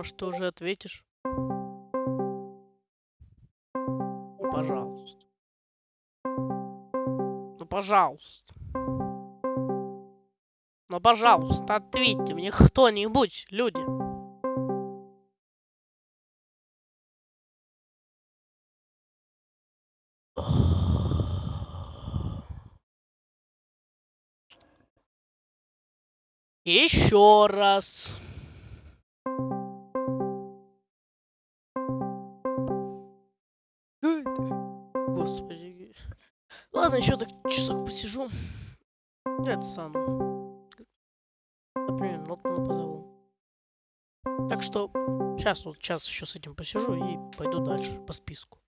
Может, ты уже ответишь? Ну, пожалуйста. Ну, пожалуйста. Ну, пожалуйста, ответьте мне кто-нибудь, люди. Еще раз. Господи. Ладно, еще так часок посижу. Это сам. Например, Нотмана позову. Так что сейчас вот час еще с этим посижу и пойду дальше по списку.